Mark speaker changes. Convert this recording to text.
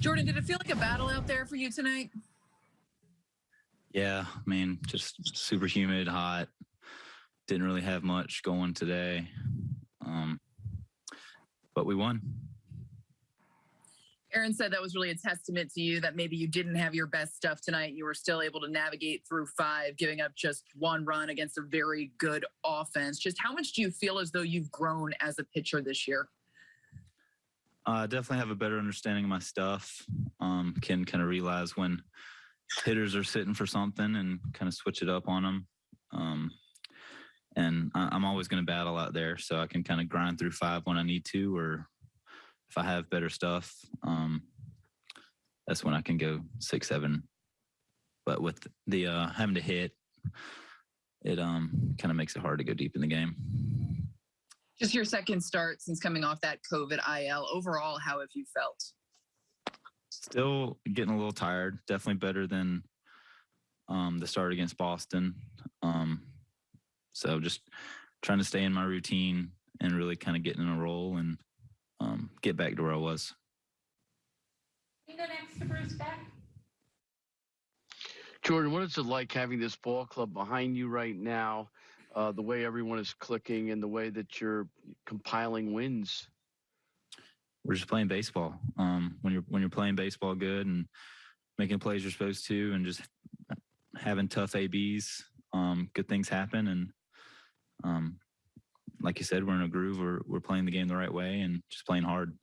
Speaker 1: Jordan, did it feel like a battle out there for you tonight?
Speaker 2: Yeah, I mean, just super humid, hot. Didn't really have much going today, um, but we won.
Speaker 1: Aaron said that was really a testament to you that maybe you didn't have your best stuff tonight. You were still able to navigate through five, giving up just one run against a very good offense. Just how much do you feel as though you've grown as a pitcher this year?
Speaker 2: I definitely have a better understanding of my stuff. Um, can kind of realize when hitters are sitting for something and kind of switch it up on them. Um, and I, I'm always going to battle out there, so I can kind of grind through five when I need to, or if I have better stuff, um, that's when I can go six, seven. But with the uh, having to hit, it um, kind of makes it hard to go deep in the game.
Speaker 1: Just your second start since coming off that COVID IL. Overall, how have you felt?
Speaker 2: Still getting a little tired. Definitely better than um, the start against Boston. Um, so just trying to stay in my routine and really kind of getting in a roll and um, get back to where I was.
Speaker 3: We go next to Bruce Beck.
Speaker 4: Jordan, what is it like having this ball club behind you right now? Uh, the way everyone is clicking and the way that you're compiling wins.
Speaker 2: We're just playing baseball. Um, when you're when you're playing baseball good and making plays you're supposed to, and just having tough abs, um, good things happen. And um, like you said, we're in a groove. We're we're playing the game the right way and just playing hard.